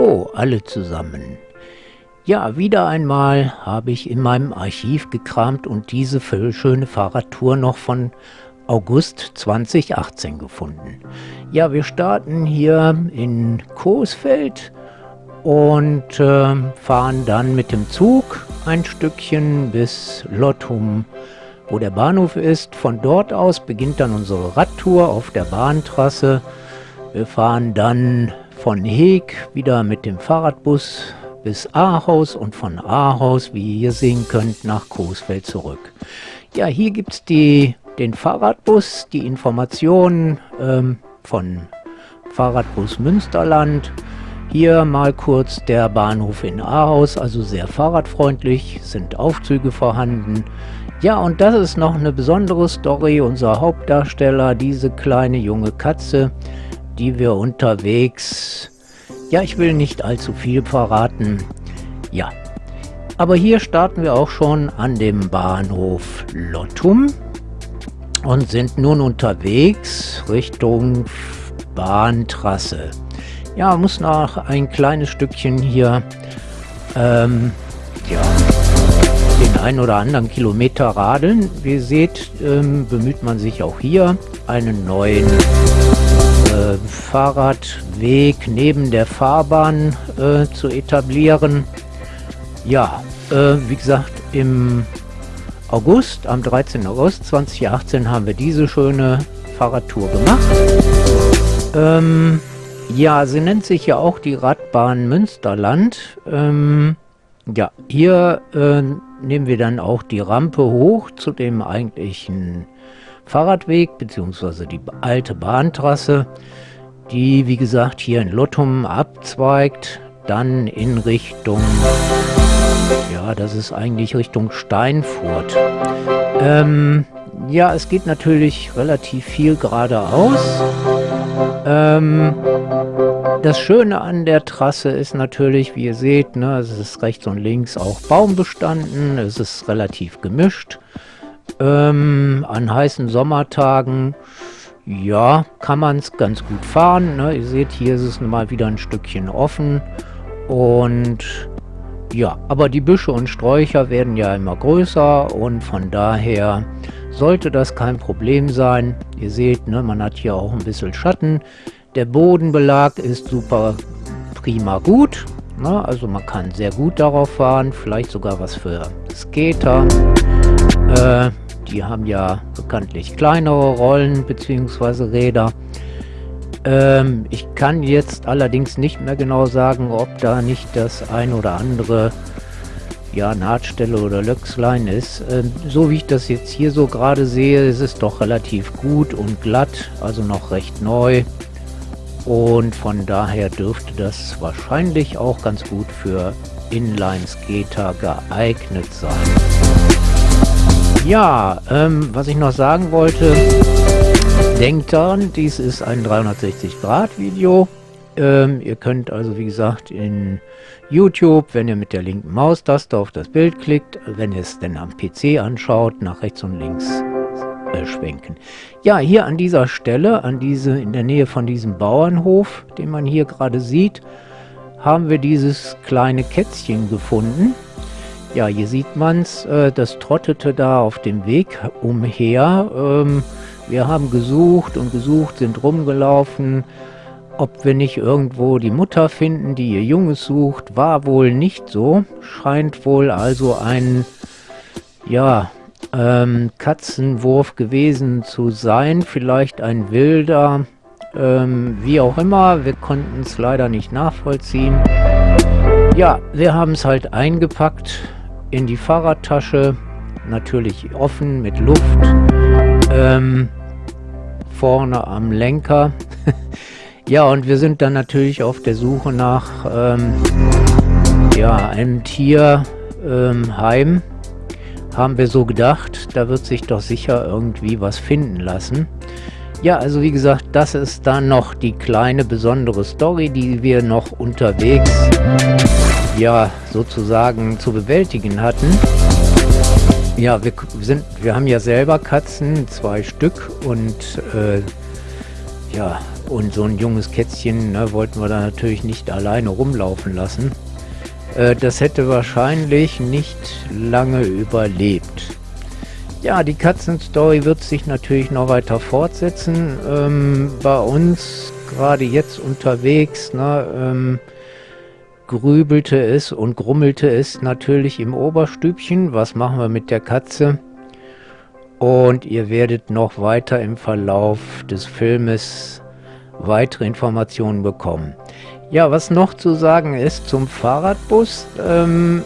Hallo alle zusammen. Ja, wieder einmal habe ich in meinem Archiv gekramt und diese schöne Fahrradtour noch von August 2018 gefunden. Ja, wir starten hier in Coesfeld und äh, fahren dann mit dem Zug ein Stückchen bis Lottum, wo der Bahnhof ist. Von dort aus beginnt dann unsere Radtour auf der Bahntrasse. Wir fahren dann von Heeg wieder mit dem Fahrradbus bis Ahaus und von Ahaus, wie ihr sehen könnt, nach Coesfeld zurück. Ja, hier gibt es den Fahrradbus, die Informationen ähm, von Fahrradbus Münsterland. Hier mal kurz der Bahnhof in Ahaus, also sehr fahrradfreundlich, sind Aufzüge vorhanden. Ja, und das ist noch eine besondere Story. Unser Hauptdarsteller, diese kleine junge Katze, die wir unterwegs... Ja, ich will nicht allzu viel verraten. Ja, aber hier starten wir auch schon an dem Bahnhof Lottum und sind nun unterwegs Richtung Bahntrasse. Ja, muss noch ein kleines Stückchen hier ähm, ja, den einen oder anderen Kilometer radeln. Wie ihr seht, ähm, bemüht man sich auch hier einen neuen äh, Fahrradweg neben der Fahrbahn äh, zu etablieren. Ja, äh, wie gesagt, im August, am 13. August 2018 haben wir diese schöne Fahrradtour gemacht. Ähm, ja, sie nennt sich ja auch die Radbahn Münsterland. Ähm, ja, hier äh, nehmen wir dann auch die Rampe hoch zu dem eigentlichen Fahrradweg bzw. die alte Bahntrasse, die wie gesagt hier in Lottum abzweigt, dann in Richtung, ja das ist eigentlich Richtung Steinfurt. Ähm, ja, es geht natürlich relativ viel geradeaus. Ähm, das Schöne an der Trasse ist natürlich, wie ihr seht, ne, es ist rechts und links auch Baumbestanden, es ist relativ gemischt. Ähm, an heißen Sommertagen, ja, kann man es ganz gut fahren. Ne? Ihr seht, hier ist es mal wieder ein Stückchen offen. Und ja, aber die Büsche und Sträucher werden ja immer größer und von daher sollte das kein Problem sein. Ihr seht, ne, man hat hier auch ein bisschen Schatten. Der Bodenbelag ist super prima gut. Ne? Also man kann sehr gut darauf fahren. Vielleicht sogar was für Skater. Äh, die haben ja bekanntlich kleinere Rollen bzw. Räder. Ähm, ich kann jetzt allerdings nicht mehr genau sagen, ob da nicht das ein oder andere ja, Nahtstelle oder Löchslein ist. Ähm, so wie ich das jetzt hier so gerade sehe, ist es doch relativ gut und glatt, also noch recht neu. Und von daher dürfte das wahrscheinlich auch ganz gut für Inline-Skater geeignet sein. Ja, ähm, was ich noch sagen wollte, denkt daran, dies ist ein 360-Grad-Video. Ähm, ihr könnt also, wie gesagt, in YouTube, wenn ihr mit der linken Maustaste auf das Bild klickt, wenn ihr es denn am PC anschaut, nach rechts und links äh, schwenken. Ja, hier an dieser Stelle, an diese, in der Nähe von diesem Bauernhof, den man hier gerade sieht, haben wir dieses kleine Kätzchen gefunden. Ja, hier sieht man es, äh, das trottete da auf dem Weg umher. Ähm, wir haben gesucht und gesucht, sind rumgelaufen, ob wir nicht irgendwo die Mutter finden, die ihr Junges sucht. War wohl nicht so, scheint wohl also ein, ja, ähm, Katzenwurf gewesen zu sein, vielleicht ein wilder, ähm, wie auch immer, wir konnten es leider nicht nachvollziehen. Ja, wir haben es halt eingepackt, in die Fahrradtasche, natürlich offen mit Luft, ähm, vorne am Lenker. ja, und wir sind dann natürlich auf der Suche nach ähm, ja, einem Tierheim. Ähm, Haben wir so gedacht, da wird sich doch sicher irgendwie was finden lassen. Ja, also wie gesagt, das ist dann noch die kleine besondere Story, die wir noch unterwegs ja sozusagen zu bewältigen hatten. Ja, wir sind, wir haben ja selber Katzen, zwei Stück und äh, ja, Und so ein junges Kätzchen ne, wollten wir da natürlich nicht alleine rumlaufen lassen. Äh, das hätte wahrscheinlich nicht lange überlebt. Ja, die Katzenstory wird sich natürlich noch weiter fortsetzen. Ähm, bei uns gerade jetzt unterwegs, ne, ähm, grübelte es und grummelte es natürlich im Oberstübchen. Was machen wir mit der Katze? Und ihr werdet noch weiter im Verlauf des Filmes weitere Informationen bekommen. Ja, was noch zu sagen ist zum Fahrradbus, ähm,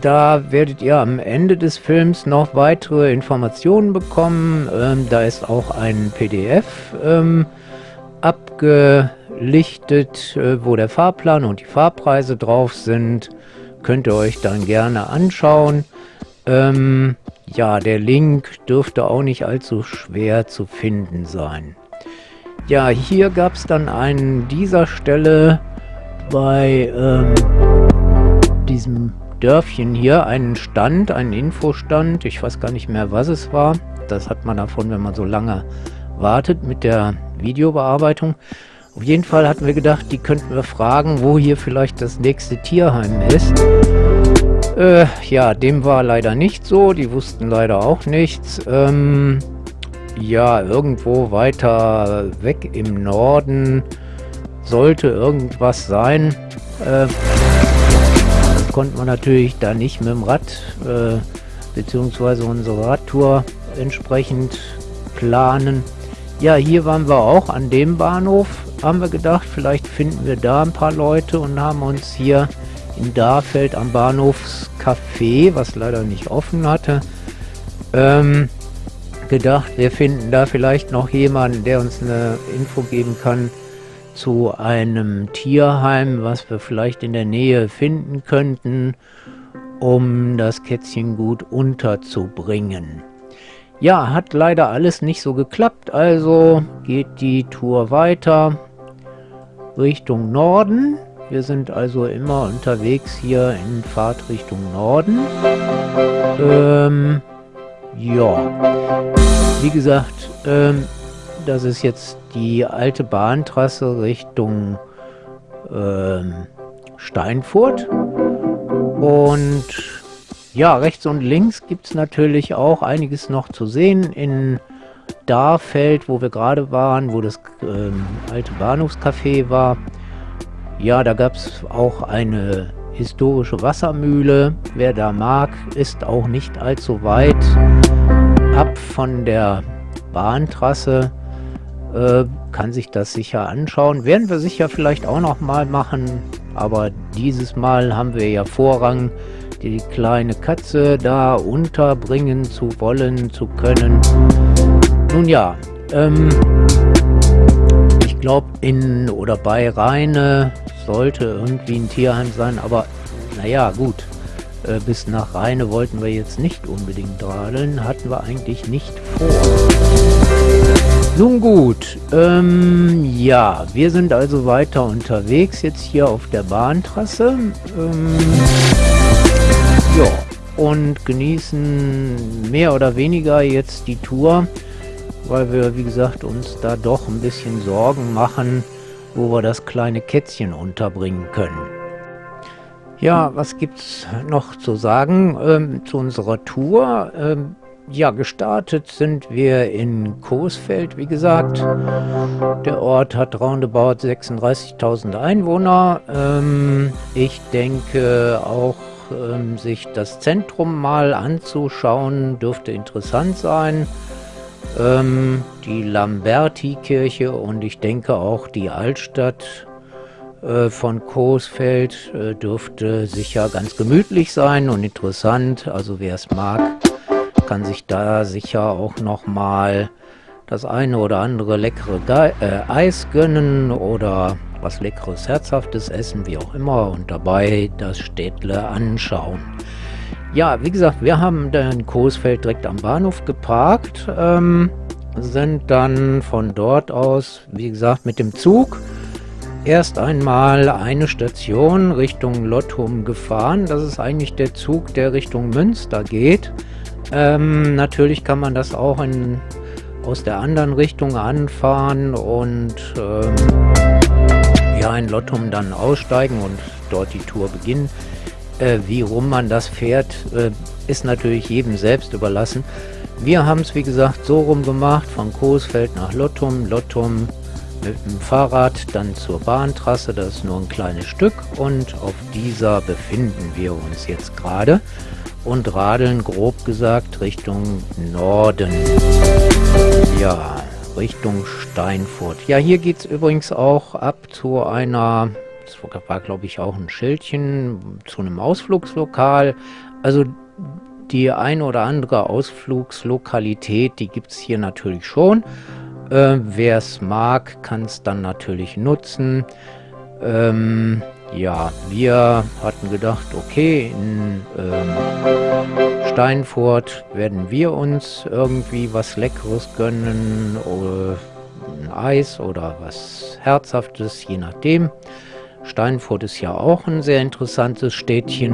da werdet ihr am Ende des Films noch weitere Informationen bekommen. Ähm, da ist auch ein PDF ähm, abgelichtet, äh, wo der Fahrplan und die Fahrpreise drauf sind. Könnt ihr euch dann gerne anschauen. Ähm, ja, der Link dürfte auch nicht allzu schwer zu finden sein. Ja, hier gab es dann an dieser Stelle bei ähm, diesem Dörfchen hier einen Stand, einen Infostand. Ich weiß gar nicht mehr, was es war. Das hat man davon, wenn man so lange wartet mit der Videobearbeitung. Auf jeden Fall hatten wir gedacht, die könnten wir fragen, wo hier vielleicht das nächste Tierheim ist. Äh, ja, dem war leider nicht so. Die wussten leider auch nichts. Ähm, ja, irgendwo weiter weg im Norden sollte irgendwas sein. Äh, konnte man natürlich da nicht mit dem Rad äh, beziehungsweise unsere Radtour entsprechend planen. Ja, hier waren wir auch an dem Bahnhof. Haben wir gedacht, vielleicht finden wir da ein paar Leute und haben uns hier in Darfeld am Bahnhofscafé, was leider nicht offen hatte, ähm, gedacht, wir finden da vielleicht noch jemanden, der uns eine Info geben kann, zu einem Tierheim, was wir vielleicht in der Nähe finden könnten, um das Kätzchen gut unterzubringen. Ja, hat leider alles nicht so geklappt, also geht die Tour weiter Richtung Norden. Wir sind also immer unterwegs hier in Fahrtrichtung Norden. Ähm, ja, wie gesagt, ähm, das ist jetzt die alte Bahntrasse Richtung ähm, Steinfurt. Und ja, rechts und links gibt es natürlich auch einiges noch zu sehen. In Darfeld, wo wir gerade waren, wo das ähm, alte Bahnhofscafé war. Ja, da gab es auch eine historische Wassermühle. Wer da mag, ist auch nicht allzu weit ab von der Bahntrasse. Äh, kann sich das sicher anschauen. Werden wir sicher vielleicht auch noch mal machen, aber dieses Mal haben wir ja Vorrang, die kleine Katze da unterbringen zu wollen, zu können. Nun ja, ähm, ich glaube in oder bei Rheine sollte irgendwie ein Tierheim sein, aber naja, gut. Äh, bis nach Rheine wollten wir jetzt nicht unbedingt radeln, hatten wir eigentlich nicht vor. Nun gut, ähm, ja, wir sind also weiter unterwegs, jetzt hier auf der Bahntrasse. Ähm, ja, und genießen mehr oder weniger jetzt die Tour, weil wir, wie gesagt, uns da doch ein bisschen Sorgen machen, wo wir das kleine Kätzchen unterbringen können. Ja, was gibt's noch zu sagen ähm, zu unserer Tour? Ähm, ja, gestartet sind wir in Coesfeld, wie gesagt. Der Ort hat roundabout 36.000 Einwohner. Ähm, ich denke auch, ähm, sich das Zentrum mal anzuschauen, dürfte interessant sein. Ähm, die Lamberti-Kirche und ich denke auch die Altstadt äh, von Coesfeld äh, dürfte sicher ganz gemütlich sein und interessant. Also wer es mag, kann sich da sicher auch noch mal das eine oder andere leckere Ge äh, Eis gönnen oder was leckeres, herzhaftes essen, wie auch immer und dabei das Städtle anschauen. Ja, wie gesagt, wir haben dann Coesfeld direkt am Bahnhof geparkt, ähm, sind dann von dort aus, wie gesagt, mit dem Zug erst einmal eine Station Richtung Lottum gefahren. Das ist eigentlich der Zug, der Richtung Münster geht. Ähm, natürlich kann man das auch in aus der anderen Richtung anfahren und ähm, ja in Lottum dann aussteigen und dort die Tour beginnen. Äh, wie rum man das fährt, äh, ist natürlich jedem selbst überlassen. Wir haben es wie gesagt so rum gemacht, von Coesfeld nach Lottum, Lottum mit dem Fahrrad dann zur Bahntrasse, das ist nur ein kleines Stück und auf dieser befinden wir uns jetzt gerade und radeln grob gesagt Richtung Norden. Ja, Richtung Steinfurt. Ja, hier geht es übrigens auch ab zu einer, war glaube ich auch ein Schildchen, zu einem Ausflugslokal. Also die eine oder andere Ausflugslokalität, die gibt es hier natürlich schon. Äh, Wer es mag, kann es dann natürlich nutzen. Ähm, ja, wir hatten gedacht, okay, in ähm, Steinfurt werden wir uns irgendwie was Leckeres gönnen, oder ein Eis oder was Herzhaftes, je nachdem. Steinfurt ist ja auch ein sehr interessantes Städtchen.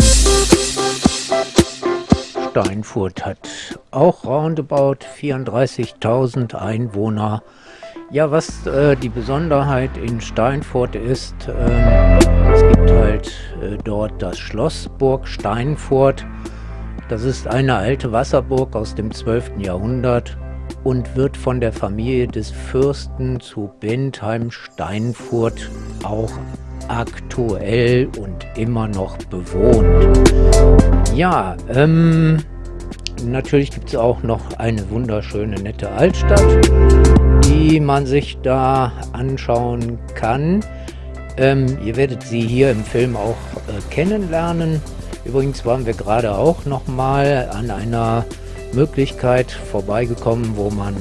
Steinfurt hat auch roundabout 34.000 Einwohner. Ja, was äh, die Besonderheit in Steinfurt ist, äh, es gibt halt äh, dort das Schloss Burg Steinfurt. Das ist eine alte Wasserburg aus dem 12. Jahrhundert und wird von der Familie des Fürsten zu Bentheim-Steinfurt auch aktuell und immer noch bewohnt. Ja, ähm, natürlich gibt es auch noch eine wunderschöne, nette Altstadt, die man sich da anschauen kann. Ähm, ihr werdet sie hier im Film auch äh, kennenlernen. Übrigens waren wir gerade auch noch mal an einer Möglichkeit vorbeigekommen, wo man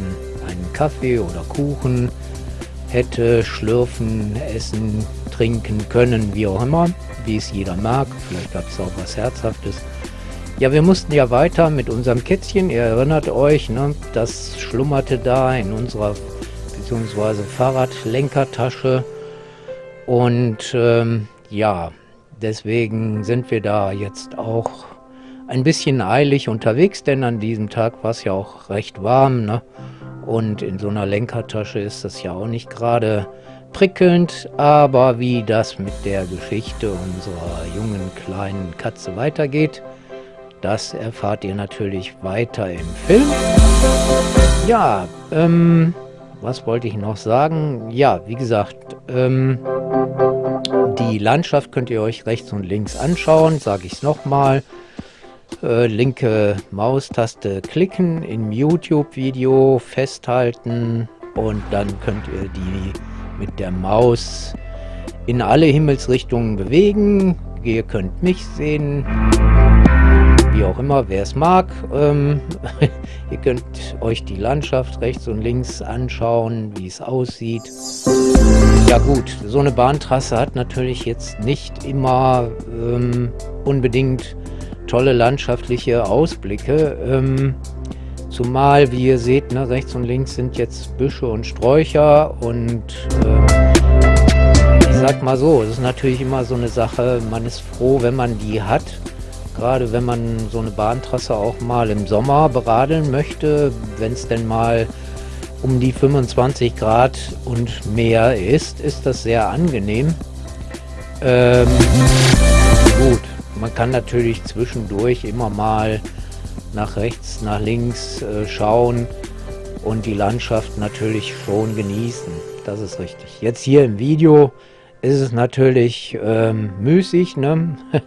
einen Kaffee oder Kuchen hätte schlürfen, essen, trinken können, wie auch immer, wie es jeder mag. Vielleicht gab es auch was Herzhaftes. Ja, wir mussten ja weiter mit unserem Kätzchen. Ihr erinnert euch, ne, das schlummerte da in unserer bzw. Fahrradlenkertasche. Und ähm, ja, deswegen sind wir da jetzt auch ein bisschen eilig unterwegs, denn an diesem Tag war es ja auch recht warm. Ne? Und in so einer Lenkertasche ist das ja auch nicht gerade prickelnd, aber wie das mit der Geschichte unserer jungen kleinen Katze weitergeht, das erfahrt ihr natürlich weiter im Film. Ja, ähm, was wollte ich noch sagen? Ja, wie gesagt, ähm, die Landschaft könnt ihr euch rechts und links anschauen, sage ich es nochmal. Äh, linke Maustaste klicken, im YouTube-Video festhalten und dann könnt ihr die mit der Maus in alle Himmelsrichtungen bewegen. Ihr könnt mich sehen, wie auch immer, wer es mag. Ähm, ihr könnt euch die Landschaft rechts und links anschauen, wie es aussieht. Ja gut, so eine Bahntrasse hat natürlich jetzt nicht immer ähm, unbedingt tolle landschaftliche Ausblicke. Ähm, zumal, wie ihr seht, ne, rechts und links sind jetzt Büsche und Sträucher und äh, ich sag mal so, es ist natürlich immer so eine Sache, man ist froh, wenn man die hat gerade wenn man so eine Bahntrasse auch mal im Sommer beradeln möchte, wenn es denn mal um die 25 Grad und mehr ist, ist das sehr angenehm. Ähm, gut, man kann natürlich zwischendurch immer mal nach rechts, nach links äh, schauen und die Landschaft natürlich schon genießen. Das ist richtig. Jetzt hier im Video ist es natürlich ähm, müßig, ne?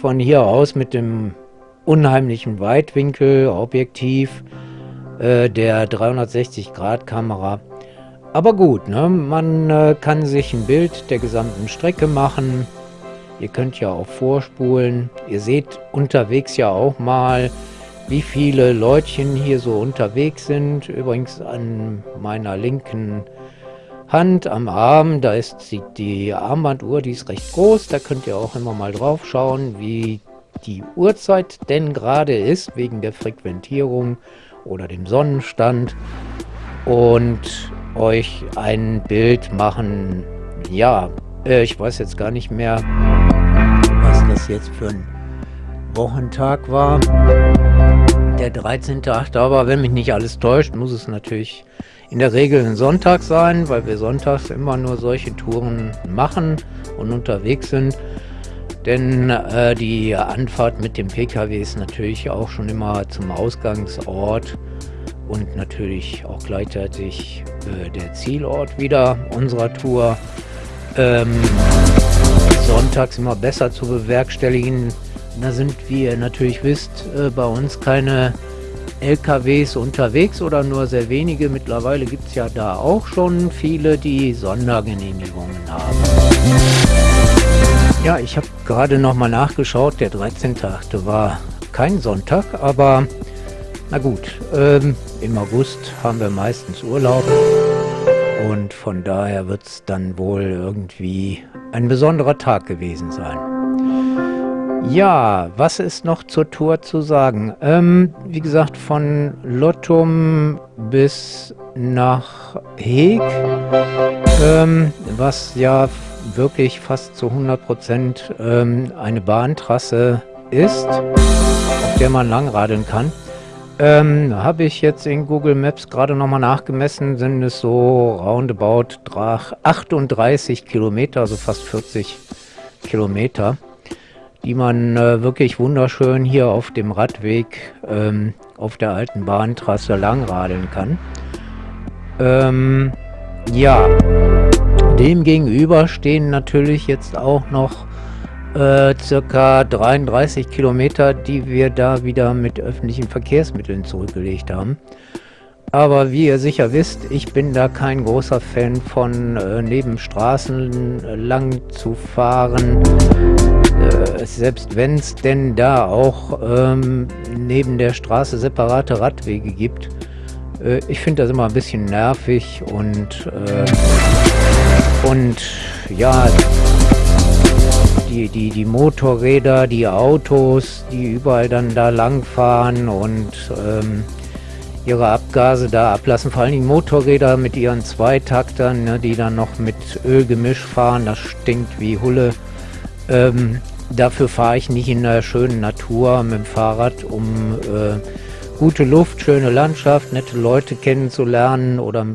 von hier aus mit dem unheimlichen Weitwinkel Objektiv äh, der 360 Grad Kamera. Aber gut, ne? man äh, kann sich ein Bild der gesamten Strecke machen. Ihr könnt ja auch vorspulen. Ihr seht unterwegs ja auch mal, wie viele Leutchen hier so unterwegs sind. Übrigens an meiner linken Hand am Arm, da ist die, die Armbanduhr, die ist recht groß, da könnt ihr auch immer mal drauf schauen, wie die Uhrzeit denn gerade ist, wegen der Frequentierung oder dem Sonnenstand und euch ein Bild machen. Ja, äh, ich weiß jetzt gar nicht mehr, was das jetzt für ein Wochentag war. Der 13.8. aber, wenn mich nicht alles täuscht, muss es natürlich in der Regel ein Sonntag sein, weil wir sonntags immer nur solche Touren machen und unterwegs sind. Denn äh, die Anfahrt mit dem Pkw ist natürlich auch schon immer zum Ausgangsort und natürlich auch gleichzeitig äh, der Zielort wieder unserer Tour. Ähm, sonntags immer besser zu bewerkstelligen. Da sind, wie ihr natürlich wisst, äh, bei uns keine LKWs unterwegs oder nur sehr wenige. Mittlerweile gibt es ja da auch schon viele, die Sondergenehmigungen haben. Ja, ich habe gerade noch mal nachgeschaut. Der 13.8. war kein Sonntag, aber na gut, ähm, im August haben wir meistens Urlaub und von daher wird es dann wohl irgendwie ein besonderer Tag gewesen sein. Ja, was ist noch zur Tour zu sagen? Ähm, wie gesagt, von Lottum bis nach Heeg, ähm, was ja wirklich fast zu 100% ähm, eine Bahntrasse ist, auf der man langradeln kann. Ähm, habe ich jetzt in Google Maps gerade nochmal nachgemessen, sind es so roundabout 38 Kilometer, also fast 40 Kilometer, die man äh, wirklich wunderschön hier auf dem Radweg ähm, auf der alten Bahntrasse langradeln kann. Ähm, ja, dem gegenüber stehen natürlich jetzt auch noch äh, circa 33 Kilometer, die wir da wieder mit öffentlichen Verkehrsmitteln zurückgelegt haben. Aber wie ihr sicher wisst, ich bin da kein großer Fan von äh, neben Straßen lang zu fahren. Äh, selbst wenn es denn da auch ähm, neben der Straße separate Radwege gibt. Äh, ich finde das immer ein bisschen nervig und, äh, und ja, die, die, die Motorräder, die Autos, die überall dann da langfahren und ähm, ihre Abgase da ablassen. Vor allem die Motorräder mit ihren Zweitaktern, ne, die dann noch mit Ölgemisch fahren. Das stinkt wie Hulle. Ähm, dafür fahre ich nicht in der schönen Natur mit dem Fahrrad, um äh, gute Luft, schöne Landschaft, nette Leute kennenzulernen oder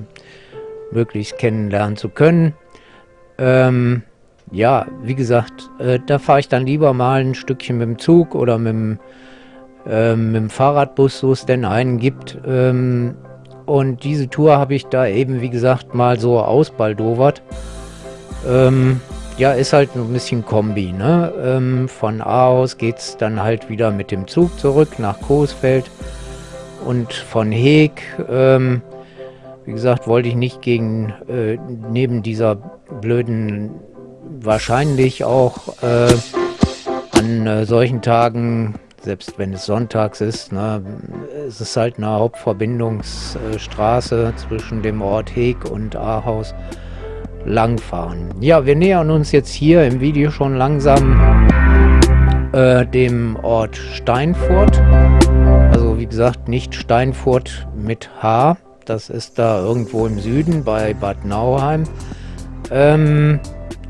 möglichst kennenlernen zu können. Ähm, ja, wie gesagt, äh, da fahre ich dann lieber mal ein Stückchen mit dem Zug oder mit dem, äh, mit dem Fahrradbus, so es denn einen gibt. Ähm, und diese Tour habe ich da eben, wie gesagt, mal so ausbaldowert. Ähm, ja, ist halt ein bisschen Kombi, ne? Ähm, von A aus geht es dann halt wieder mit dem Zug zurück nach Coesfeld. Und von Heeg, ähm, wie gesagt, wollte ich nicht gegen, äh, neben dieser blöden wahrscheinlich auch äh, an äh, solchen Tagen, selbst wenn es sonntags ist, ne, es ist halt eine Hauptverbindungsstraße zwischen dem Ort Heg und Ahaus langfahren. Ja, wir nähern uns jetzt hier im Video schon langsam äh, dem Ort Steinfurt. Also wie gesagt, nicht Steinfurt mit H. Das ist da irgendwo im Süden bei Bad Nauheim. Ähm,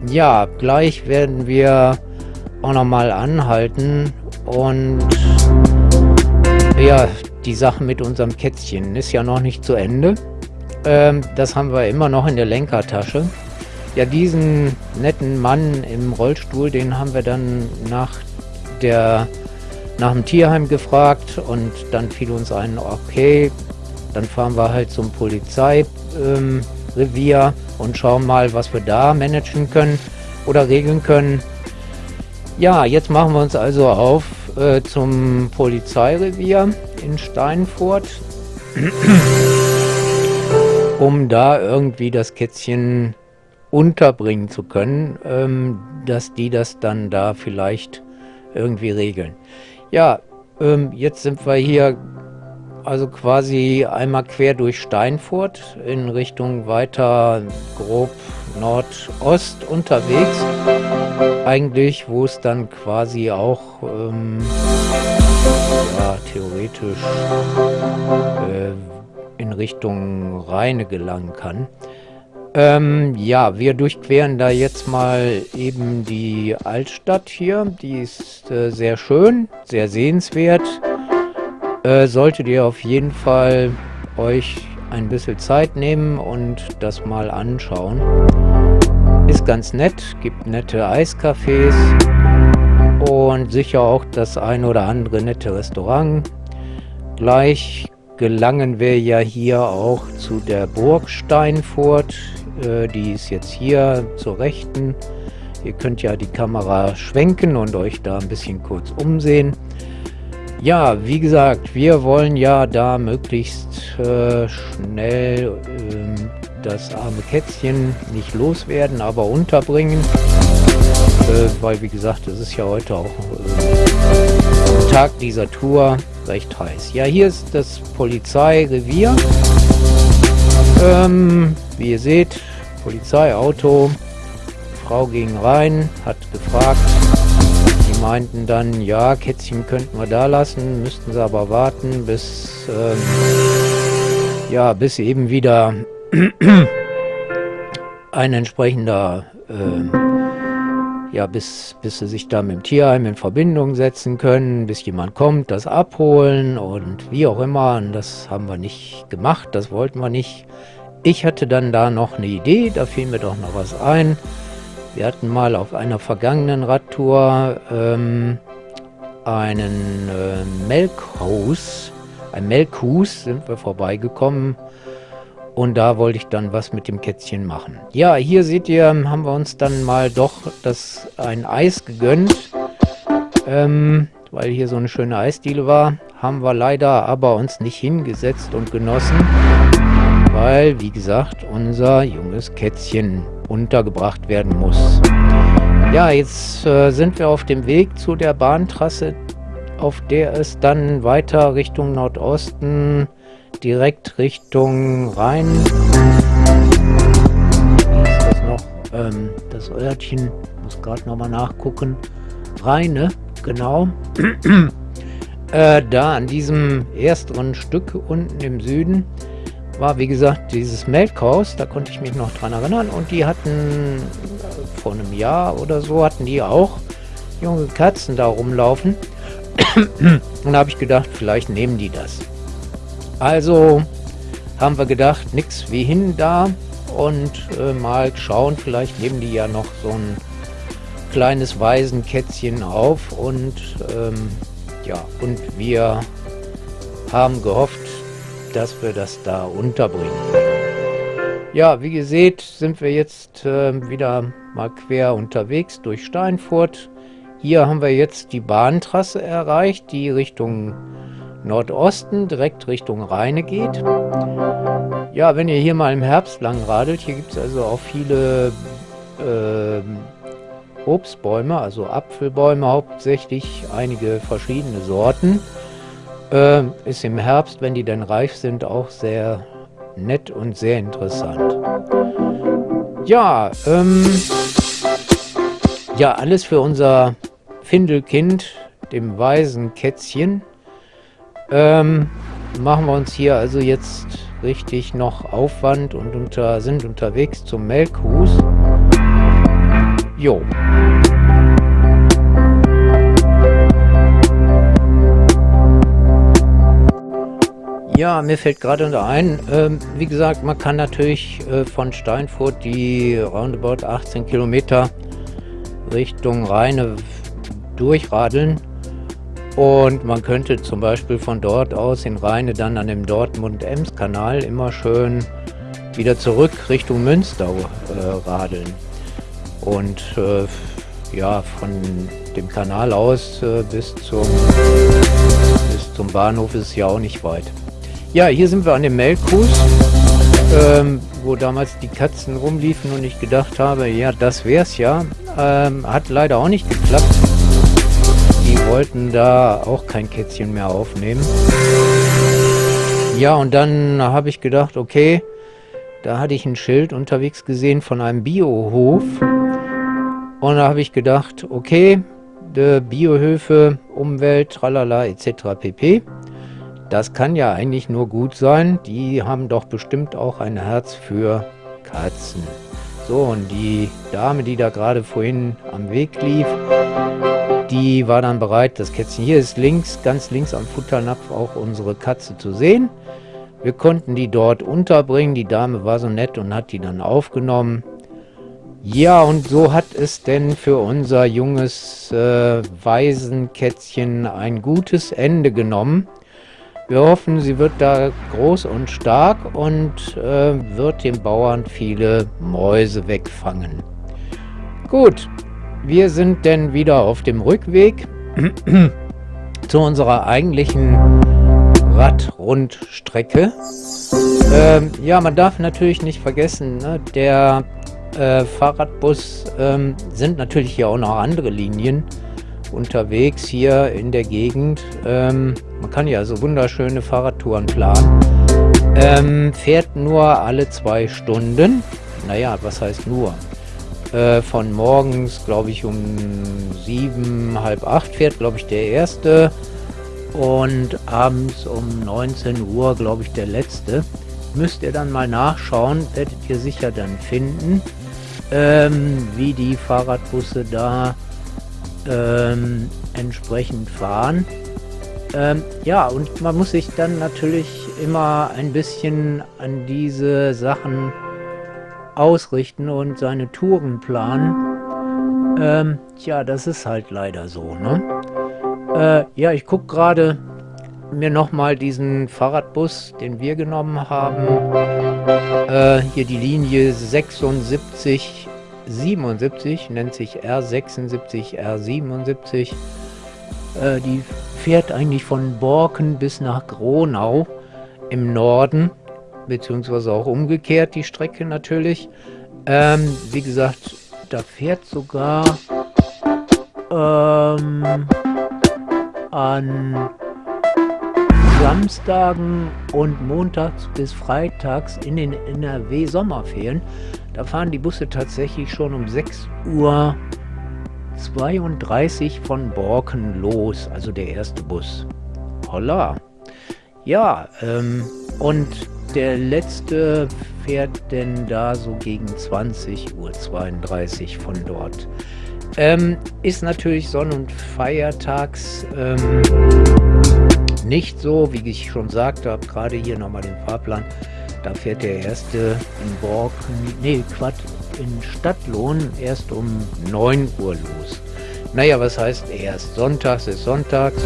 ja, gleich werden wir auch nochmal anhalten und ja, die Sache mit unserem Kätzchen ist ja noch nicht zu Ende. Ähm, das haben wir immer noch in der Lenkertasche. Ja, diesen netten Mann im Rollstuhl, den haben wir dann nach der nach dem Tierheim gefragt und dann fiel uns ein, okay, dann fahren wir halt zum Polizei. Ähm, und schauen mal, was wir da managen können oder regeln können. Ja, jetzt machen wir uns also auf äh, zum Polizeirevier in Steinfurt, um da irgendwie das Kätzchen unterbringen zu können, ähm, dass die das dann da vielleicht irgendwie regeln. Ja, ähm, jetzt sind wir hier also quasi einmal quer durch Steinfurt in Richtung weiter grob Nordost unterwegs. Eigentlich, wo es dann quasi auch ähm, ja, theoretisch äh, in Richtung Rheine gelangen kann. Ähm, ja, wir durchqueren da jetzt mal eben die Altstadt hier. Die ist äh, sehr schön, sehr sehenswert. äh, solltet ihr auf jeden Fall euch ein bisschen Zeit nehmen und das mal anschauen. Ist ganz nett, gibt nette Eiscafés und sicher auch das ein oder andere nette Restaurant. Gleich gelangen wir ja hier auch zu der Burg Steinfurt. Äh, die ist jetzt hier zur Rechten. Ihr könnt ja die Kamera schwenken und euch da ein bisschen kurz umsehen. Ja, wie gesagt, wir wollen ja da möglichst äh, schnell äh, das arme Kätzchen nicht loswerden, aber unterbringen. Äh, weil, wie gesagt, es ist ja heute auch Tag dieser Tour recht heiß. Ja, hier ist das Polizeirevier. Ähm, wie ihr seht, Polizeiauto. Frau ging rein, hat gefragt, meinten dann, ja, Kätzchen könnten wir da lassen, müssten sie aber warten, bis, ähm, ja, bis eben wieder ein entsprechender, äh, ja, bis, bis sie sich da mit dem Tierheim in Verbindung setzen können, bis jemand kommt, das abholen und wie auch immer. Und das haben wir nicht gemacht, das wollten wir nicht. Ich hatte dann da noch eine Idee, da fiel mir doch noch was ein. Wir hatten mal auf einer vergangenen Radtour ähm, einen äh, Melkhaus, ein Melkhus sind wir vorbeigekommen und da wollte ich dann was mit dem Kätzchen machen. Ja, hier seht ihr, haben wir uns dann mal doch das ein Eis gegönnt, ähm, weil hier so eine schöne Eisdiele war. Haben wir leider aber uns nicht hingesetzt und genossen, weil, wie gesagt, unser junges Kätzchen untergebracht werden muss. Ja, jetzt äh, sind wir auf dem Weg zu der Bahntrasse, auf der es dann weiter Richtung Nordosten, direkt Richtung Rhein. Wie ist das noch? Ähm, das Örtchen, muss gerade nochmal nachgucken. Rheine, genau. äh, da an diesem ersteren Stück unten im Süden war, wie gesagt, dieses Melkhaus, da konnte ich mich noch dran erinnern. Und die hatten vor einem Jahr oder so, hatten die auch junge Katzen da rumlaufen. Und da habe ich gedacht, vielleicht nehmen die das. Also haben wir gedacht, nichts wie hin da und äh, mal schauen, vielleicht nehmen die ja noch so ein kleines Waisenkätzchen auf und ähm, ja, und wir haben gehofft, dass wir das da unterbringen. Ja, wie ihr seht, sind wir jetzt äh, wieder mal quer unterwegs durch Steinfurt. Hier haben wir jetzt die Bahntrasse erreicht, die Richtung Nordosten, direkt Richtung Rheine geht. Ja, wenn ihr hier mal im Herbst lang radelt, hier gibt es also auch viele äh, Obstbäume, also Apfelbäume hauptsächlich, einige verschiedene Sorten. Äh, ist im Herbst, wenn die dann reif sind, auch sehr nett und sehr interessant. Ja, ähm, ja, alles für unser Findelkind, dem weisen Kätzchen. Ähm, machen wir uns hier also jetzt richtig noch Aufwand und unter, sind unterwegs zum Melkhus. Jo. Ja, mir fällt gerade ein, ähm, wie gesagt, man kann natürlich äh, von Steinfurt die roundabout 18 Kilometer Richtung Rheine durchradeln. Und man könnte zum Beispiel von dort aus in Rheine dann an dem Dortmund-Ems-Kanal immer schön wieder zurück Richtung Münster äh, radeln. Und äh, ja, von dem Kanal aus äh, bis, zum, bis zum Bahnhof ist es ja auch nicht weit. Ja, hier sind wir an dem Melkkus, ähm, wo damals die Katzen rumliefen und ich gedacht habe, ja, das wär's ja. Ähm, hat leider auch nicht geklappt. Wollten da auch kein Kätzchen mehr aufnehmen. Ja, und dann habe ich gedacht, okay, da hatte ich ein Schild unterwegs gesehen von einem Biohof. Und da habe ich gedacht, okay, Biohöfe, Umwelt, tralala etc. pp. Das kann ja eigentlich nur gut sein. Die haben doch bestimmt auch ein Herz für Katzen. So, und die Dame, die da gerade vorhin am Weg lief, die war dann bereit, das Kätzchen. Hier ist links, ganz links am Futternapf auch unsere Katze zu sehen. Wir konnten die dort unterbringen. Die Dame war so nett und hat die dann aufgenommen. Ja, und so hat es denn für unser junges äh, Waisenkätzchen ein gutes Ende genommen. Wir hoffen, sie wird da groß und stark und äh, wird dem Bauern viele Mäuse wegfangen. Gut, wir sind denn wieder auf dem Rückweg zu unserer eigentlichen Radrundstrecke. Ähm, ja, man darf natürlich nicht vergessen, ne, der äh, Fahrradbus ähm, sind natürlich hier auch noch andere Linien unterwegs hier in der Gegend. Ähm, man kann ja so wunderschöne Fahrradtouren planen. Ähm, fährt nur alle zwei Stunden. Naja, was heißt nur? Äh, von morgens, glaube ich, um sieben, halb acht fährt, glaube ich, der erste. Und abends um 19 Uhr, glaube ich, der letzte. Müsst ihr dann mal nachschauen, werdet ihr sicher dann finden, ähm, wie die Fahrradbusse da ähm, entsprechend fahren. Ähm, ja, und man muss sich dann natürlich immer ein bisschen an diese Sachen ausrichten und seine Touren planen. Ähm, tja, das ist halt leider so, ne? Äh, ja, ich gucke gerade mir nochmal diesen Fahrradbus, den wir genommen haben. Äh, hier die Linie 76, 77, nennt sich R76, R77. Äh, die fährt eigentlich von Borken bis nach Gronau im Norden beziehungsweise auch umgekehrt die Strecke natürlich. Ähm, wie gesagt, da fährt sogar ähm, an Samstagen und montags bis freitags in den NRW Sommerferien. Da fahren die Busse tatsächlich schon um 6 Uhr 32 von Borken los, also der erste Bus. Holla. Ja, ähm, und der letzte fährt denn da so gegen 20.32 Uhr von dort. Ähm, ist natürlich Sonn- und Feiertags ähm, nicht so, wie ich schon sagte, habe gerade hier nochmal den Fahrplan. Da fährt der erste in Borken, nee, Quatsch, in Stadtlohn erst um 9 Uhr los. Naja, was heißt erst? Sonntags ist Sonntags.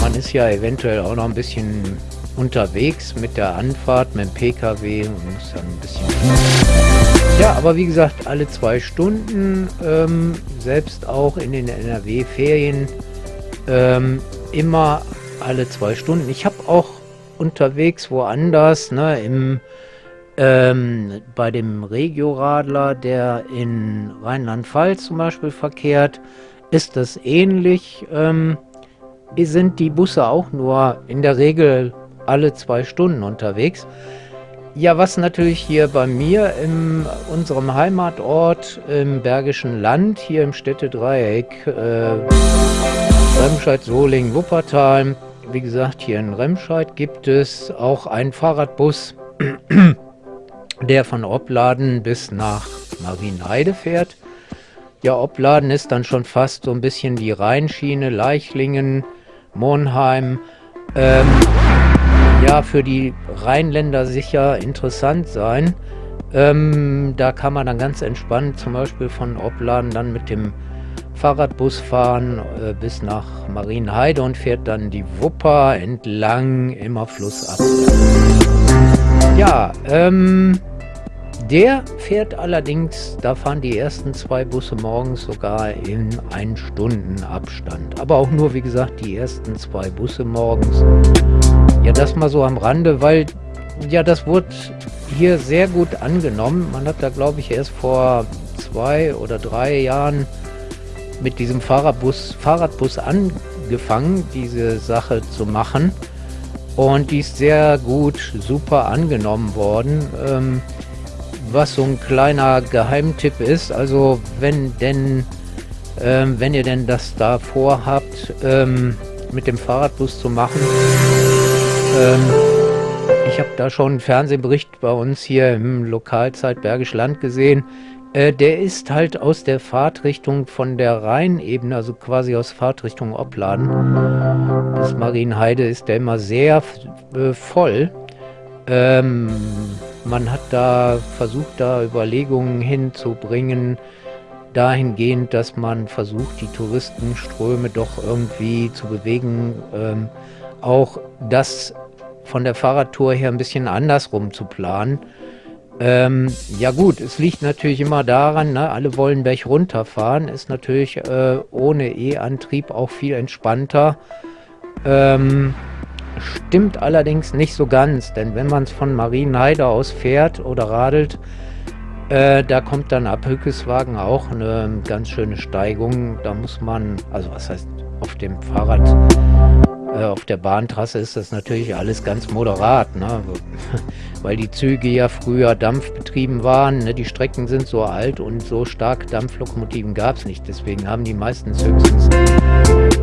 Man ist ja eventuell auch noch ein bisschen unterwegs mit der Anfahrt mit dem PKW und muss dann ein bisschen... Ja, aber wie gesagt, alle zwei Stunden, ähm, selbst auch in den NRW-Ferien, ähm, immer alle zwei Stunden. Ich habe auch unterwegs woanders, ne, im, ähm, bei dem Regioradler, der in Rheinland-Pfalz zum Beispiel verkehrt, ist das ähnlich. Ähm, sind die Busse auch nur in der Regel alle zwei Stunden unterwegs. Ja, was natürlich hier bei mir in unserem Heimatort im Bergischen Land, hier im Städtedreieck, äh, Remscheid, Solingen, Wuppertal, wie gesagt, hier in Remscheid gibt es auch einen Fahrradbus, der von Opladen bis nach Marienheide fährt. Ja, Opladen ist dann schon fast so ein bisschen die Rheinschiene, Leichlingen, Monheim. Ähm, ja für die Rheinländer sicher interessant sein. Ähm, da kann man dann ganz entspannt zum Beispiel von Opladen dann mit dem Fahrradbus fahren äh, bis nach Marienheide und fährt dann die Wupper entlang immer flussab. Ja, ähm, der fährt allerdings, da fahren die ersten zwei Busse morgens sogar in ein Stunden Abstand. Aber auch nur, wie gesagt, die ersten zwei Busse morgens. Ja, das mal so am Rande, weil ja, das wurde hier sehr gut angenommen. Man hat da, glaube ich, erst vor zwei oder drei Jahren mit diesem Fahrradbus, Fahrradbus angefangen, diese Sache zu machen. Und die ist sehr gut, super angenommen worden. Ähm, was so ein kleiner Geheimtipp ist. Also wenn denn, ähm, wenn ihr denn das da vorhabt, ähm, mit dem Fahrradbus zu machen. Ähm, ich habe da schon einen Fernsehbericht bei uns hier im Lokalzeit Bergisch Land gesehen. Äh, der ist halt aus der Fahrtrichtung von der Rheinebene, also quasi aus Fahrtrichtung Opladen bis Marienheide ist der immer sehr äh, voll. Ähm, man hat da versucht, da Überlegungen hinzubringen, dahingehend, dass man versucht, die Touristenströme doch irgendwie zu bewegen, ähm, auch das von der Fahrradtour her ein bisschen andersrum zu planen. Ähm, ja gut, es liegt natürlich immer daran, ne, alle wollen Berg runterfahren, ist natürlich äh, ohne E-Antrieb auch viel entspannter. Ähm, stimmt allerdings nicht so ganz, denn wenn man es von Marienheide aus fährt oder radelt, äh, da kommt dann ab Hückeswagen auch eine ganz schöne Steigung. Da muss man, also was heißt auf dem Fahrrad, auf der Bahntrasse ist das natürlich alles ganz moderat, ne? weil die Züge ja früher dampfbetrieben waren. Ne? Die Strecken sind so alt und so stark Dampflokomotiven gab es nicht. Deswegen haben die meistens höchstens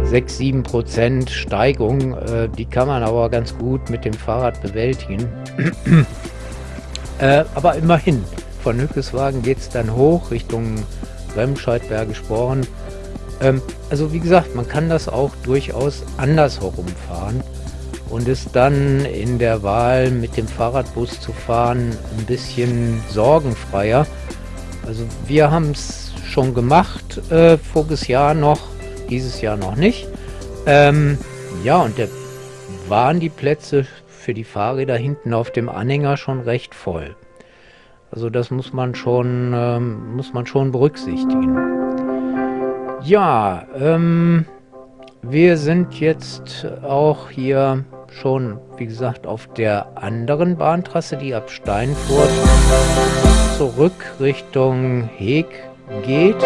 6, 7 Prozent Steigung. Äh, die kann man aber ganz gut mit dem Fahrrad bewältigen. äh, aber immerhin, von Hückeswagen geht es dann hoch Richtung Remscheid, Bergisch Born. Ähm, also wie gesagt, man kann das auch durchaus andersherum fahren und ist dann in der Wahl mit dem Fahrradbus zu fahren ein bisschen sorgenfreier. Also wir haben es schon gemacht, äh, voriges Jahr noch, dieses Jahr noch nicht. Ähm, ja, und da waren die Plätze für die Fahrräder hinten auf dem Anhänger schon recht voll. Also das muss man schon, ähm, muss man schon berücksichtigen. Ja, ähm, wir sind jetzt auch hier schon, wie gesagt, auf der anderen Bahntrasse, die ab Steinfurt zurück Richtung Heg geht.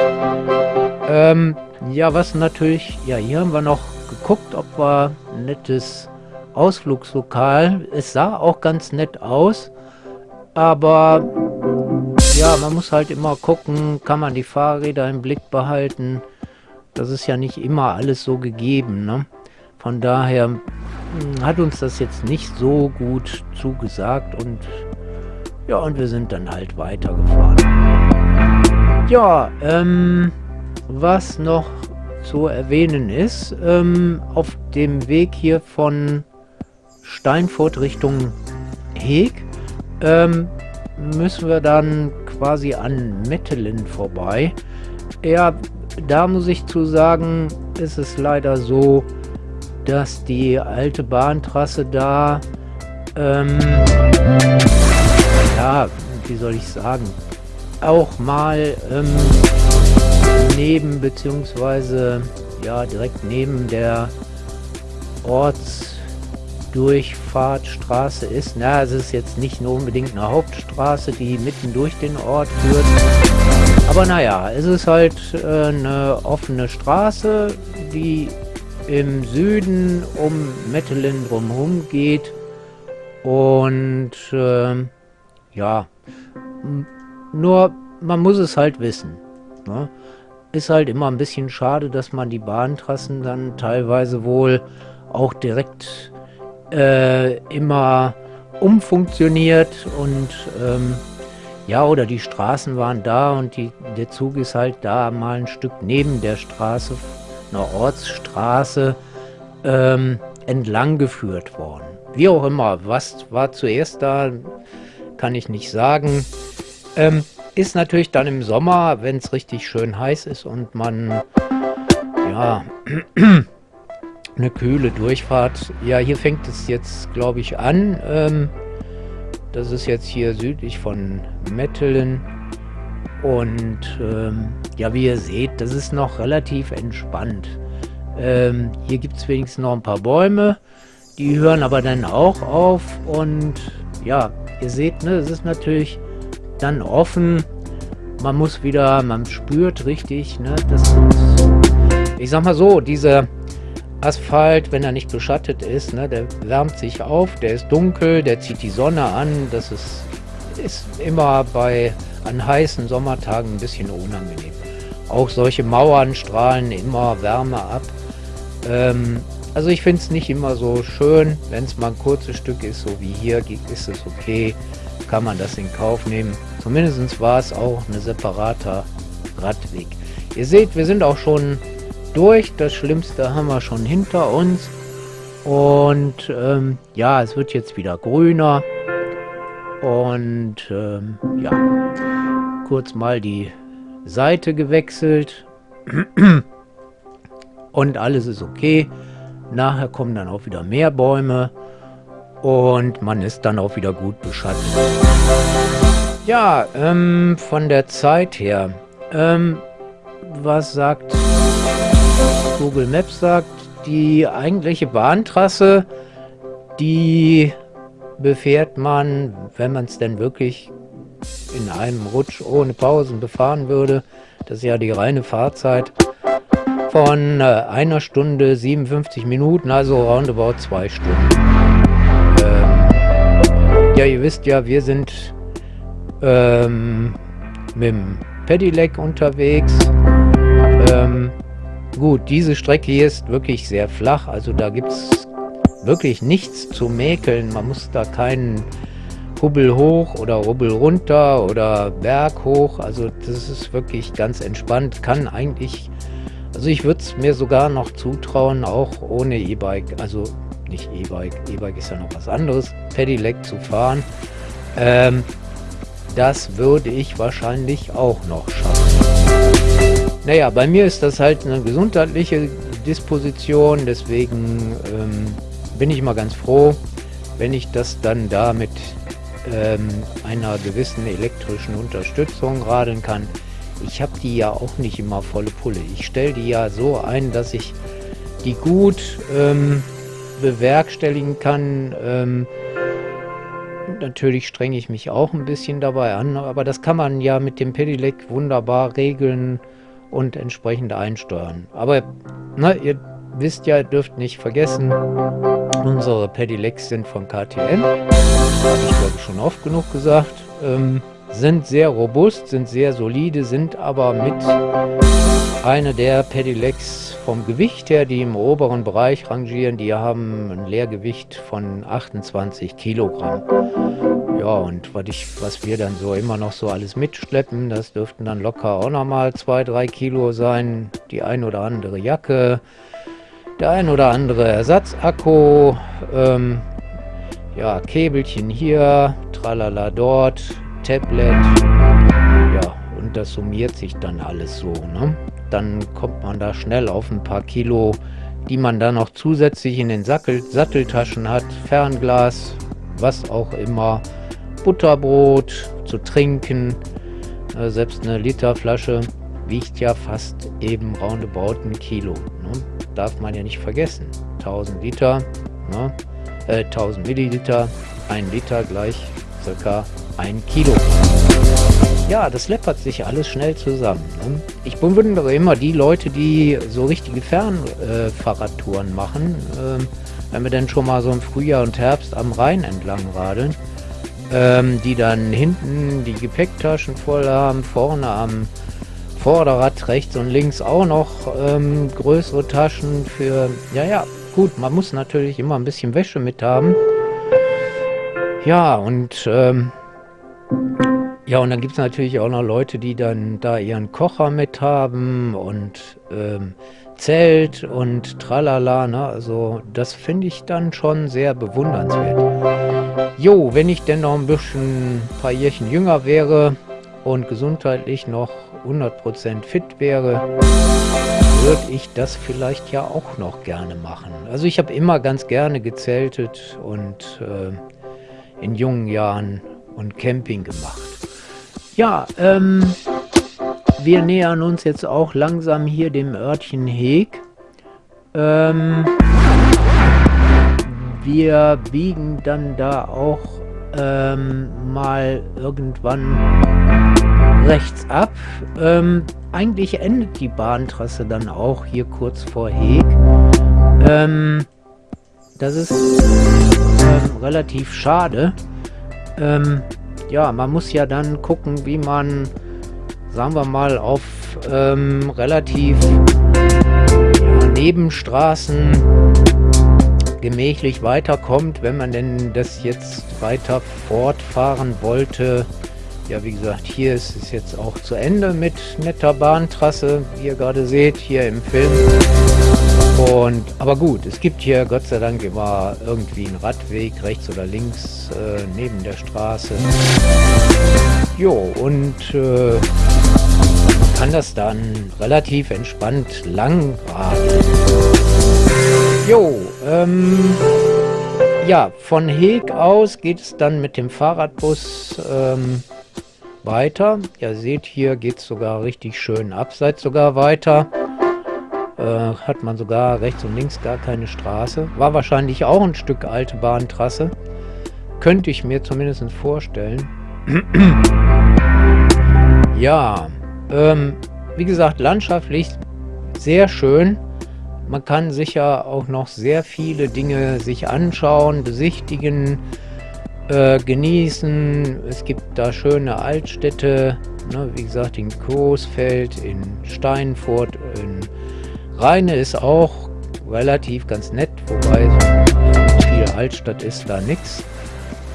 Ähm, ja, was natürlich, ja, hier haben wir noch geguckt, ob wir ein nettes Ausflugslokal, es sah auch ganz nett aus, aber ja, man muss halt immer gucken, kann man die Fahrräder im Blick behalten. Das ist ja nicht immer alles so gegeben, ne? Von daher hm, hat uns das jetzt nicht so gut zugesagt und ja, und wir sind dann halt weitergefahren. Ja, ähm, was noch zu erwähnen ist, ähm, auf dem Weg hier von Steinfurt Richtung Heg ähm, müssen wir dann quasi an Mettelen vorbei. Ja, da muss ich zu sagen, ist es leider so, dass die alte Bahntrasse da, ähm, ja, wie soll ich sagen, auch mal ähm, neben, beziehungsweise ja, direkt neben der Ortsdurchfahrtstraße ist. Na, es ist jetzt nicht nur unbedingt eine Hauptstraße, die mitten durch den Ort führt. Aber naja, es ist halt äh, eine offene Straße, die im Süden um Mettelin drumherum geht. Und äh, ja, nur man muss es halt wissen. Ne? Ist halt immer ein bisschen schade, dass man die Bahntrassen dann teilweise wohl auch direkt äh, immer umfunktioniert und ähm, ja, oder die Straßen waren da und die, der Zug ist halt da mal ein Stück neben der Straße einer Ortsstraße ähm, entlang geführt worden. Wie auch immer, was war zuerst da, kann ich nicht sagen. Ähm, ist natürlich dann im Sommer, wenn es richtig schön heiß ist und man ja eine kühle Durchfahrt. Ja, hier fängt es jetzt, glaube ich, an. Ähm, das ist jetzt hier südlich von Mettelen. Und ähm, ja, wie ihr seht, das ist noch relativ entspannt. Ähm, hier gibt es wenigstens noch ein paar Bäume. Die hören aber dann auch auf. Und ja, ihr seht, ne, es ist natürlich dann offen. Man muss wieder, man spürt richtig, ne, das ich sag mal so, dieser Asphalt, wenn er nicht beschattet ist, ne, der wärmt sich auf, der ist dunkel, der zieht die Sonne an. Das ist, ist immer bei an heißen Sommertagen ein bisschen unangenehm. Auch solche Mauern strahlen immer Wärme ab. Ähm, also ich finde es nicht immer so schön, wenn es mal ein kurzes Stück ist, so wie hier, ist es okay, kann man das in Kauf nehmen. Zumindest war es auch ein separater Radweg. Ihr seht, wir sind auch schon durch. Das Schlimmste haben wir schon hinter uns. Und ähm, ja, es wird jetzt wieder grüner. Und ähm, ja, kurz mal die Seite gewechselt. Und alles ist okay. Nachher kommen dann auch wieder mehr Bäume. Und man ist dann auch wieder gut beschattet. Ja, ähm, von der Zeit her. Ähm, was sagt Google Maps sagt, die eigentliche Bahntrasse, die befährt man, wenn man es denn wirklich in einem Rutsch ohne Pausen befahren würde, das ist ja die reine Fahrzeit, von äh, einer Stunde 57 Minuten, also roundabout zwei Stunden. Ähm, ja, ihr wisst ja, wir sind ähm, mit dem Pedelec unterwegs. Ähm, gut, diese Strecke hier ist wirklich sehr flach, also da gibt es wirklich nichts zu mäkeln. Man muss da keinen Hubbel hoch oder Hubbel runter oder Berg hoch. Also das ist wirklich ganz entspannt. Kann eigentlich, also ich würde es mir sogar noch zutrauen, auch ohne E-Bike, also nicht E-Bike, E-Bike ist ja noch was anderes, Pedelec zu fahren. Ähm, das würde ich wahrscheinlich auch noch schaffen. Naja, bei mir ist das halt eine gesundheitliche Disposition, deswegen ähm, bin ich mal ganz froh, wenn ich das dann da mit ähm, einer gewissen elektrischen Unterstützung radeln kann. Ich habe die ja auch nicht immer volle Pulle. Ich stelle die ja so ein, dass ich die gut ähm, bewerkstelligen kann. Ähm, natürlich strenge ich mich auch ein bisschen dabei an, aber das kann man ja mit dem Pedelec wunderbar regeln und entsprechend einsteuern. Aber na, ihr wisst ja, dürft nicht vergessen, unsere Pedelecs sind von KTM. Habe ich glaube schon oft genug gesagt. Ähm, sind sehr robust, sind sehr solide, sind aber mit einer der Pedelecs vom Gewicht her, die im oberen Bereich rangieren, die haben ein Leergewicht von 28 Kilogramm. Ja, und was, ich, was wir dann so immer noch so alles mitschleppen, das dürften dann locker auch nochmal 2-3 Kilo sein. Die ein oder andere Jacke, der ein oder andere Ersatzakku, ähm, ja, Käbelchen hier, tralala dort, Tablet, ja, und das summiert sich dann alles so, ne? Dann kommt man da schnell auf ein paar Kilo, die man dann noch zusätzlich in den Sattel, Satteltaschen hat, Fernglas, was auch immer, Butterbrot zu trinken, äh, selbst eine Literflasche wiegt ja fast eben roundabout ein Kilo. Ne? Darf man ja nicht vergessen. 1000 Liter, ne? äh, 1000 Milliliter, ein Liter gleich circa ein Kilo. Ja, das läppert sich alles schnell zusammen. Ne? Ich bewundere immer die Leute, die so richtige Fernfahrradtouren äh, machen. Ähm, wenn wir dann schon mal so im Frühjahr und Herbst am Rhein entlang radeln, ähm, die dann hinten die Gepäcktaschen voll haben, vorne am Vorderrad rechts und links auch noch ähm, größere Taschen für, ja, ja, gut, man muss natürlich immer ein bisschen Wäsche mit haben. Ja, und ähm, ja, und dann gibt es natürlich auch noch Leute, die dann da ihren Kocher mit haben und ähm, Zelt und tralala, ne? Also das finde ich dann schon sehr bewundernswert. Jo, wenn ich denn noch ein bisschen ein paar Jährchen jünger wäre und gesundheitlich noch 100% fit wäre, würde ich das vielleicht ja auch noch gerne machen. Also ich habe immer ganz gerne gezeltet und äh, in jungen Jahren und Camping gemacht. Ja, ähm, wir nähern uns jetzt auch langsam hier dem Örtchen Heg. Ähm, wir biegen dann da auch ähm, mal irgendwann rechts ab. Ähm, eigentlich endet die Bahntrasse dann auch hier kurz vor Heg. Ähm, das ist ähm, relativ schade. Ja, man muss ja dann gucken, wie man, sagen wir mal, auf ähm, relativ ja, Nebenstraßen gemächlich weiterkommt, wenn man denn das jetzt weiter fortfahren wollte Ja, wie gesagt, hier ist es jetzt auch zu Ende mit netter Bahntrasse, wie ihr gerade seht, hier im Film. Und, aber gut, es gibt hier Gott sei Dank immer irgendwie einen Radweg, rechts oder links, äh, neben der Straße. Jo, und äh, man kann das dann relativ entspannt lang radeln. Jo, ähm, ja, von Heg aus geht es dann mit dem Fahrradbus ähm, weiter. Ihr seht, hier geht es sogar richtig schön abseits sogar weiter. Äh, hat man sogar rechts und links gar keine Straße. War wahrscheinlich auch ein Stück alte Bahntrasse. Könnte ich mir zumindest vorstellen. ja, ähm, wie gesagt, landschaftlich sehr schön. Man kann sicher auch noch sehr viele Dinge sich anschauen, besichtigen, äh, genießen. Es gibt da schöne Altstädte, ne, wie gesagt in Coesfeld, in Steinfurt, in Rheine ist auch relativ ganz nett, wobei so viel Altstadt ist da nichts.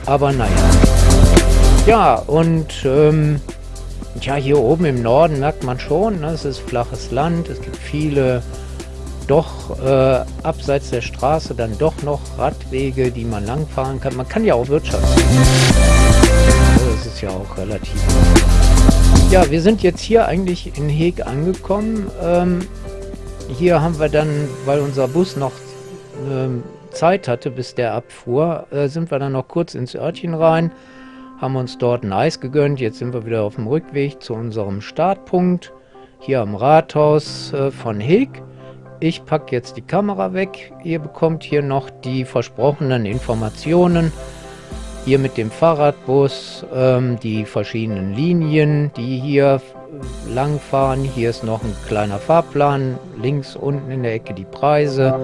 Aber naja. Ja, und ähm, ja, hier oben im Norden merkt man schon, ne, es ist flaches Land, es gibt viele doch äh, abseits der Straße dann doch noch Radwege, die man langfahren kann. Man kann ja auch Wirtschaft. Das ist ja auch relativ. Ja, wir sind jetzt hier eigentlich in Heg angekommen. Ähm, hier haben wir dann, weil unser Bus noch ähm, Zeit hatte, bis der abfuhr, äh, sind wir dann noch kurz ins Örtchen rein, haben uns dort ein Eis gegönnt. Jetzt sind wir wieder auf dem Rückweg zu unserem Startpunkt hier am Rathaus äh, von Heg. Ich packe jetzt die Kamera weg. Ihr bekommt hier noch die versprochenen Informationen. Hier mit dem Fahrradbus, ähm, die verschiedenen Linien, die hier lang fahren. Hier ist noch ein kleiner Fahrplan. Links unten in der Ecke die Preise.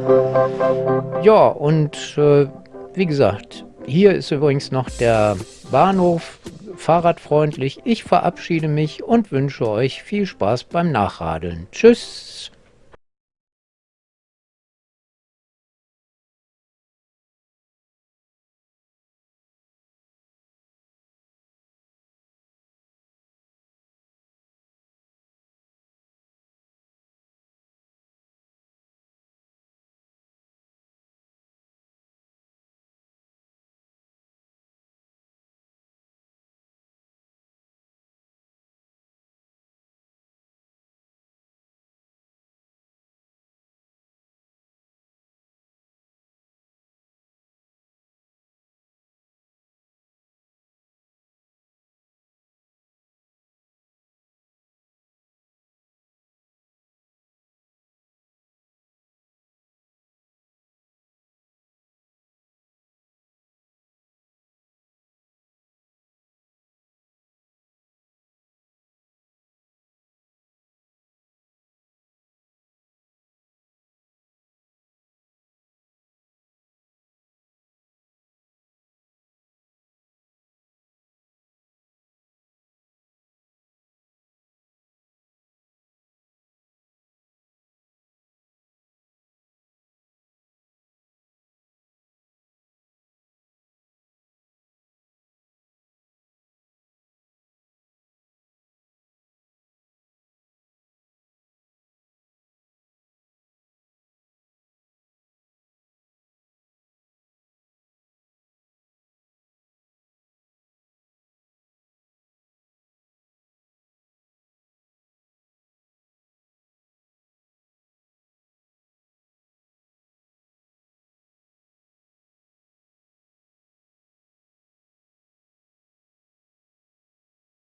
Ja, und äh, wie gesagt, hier ist übrigens noch der Bahnhof fahrradfreundlich. Ich verabschiede mich und wünsche euch viel Spaß beim Nachradeln. Tschüss!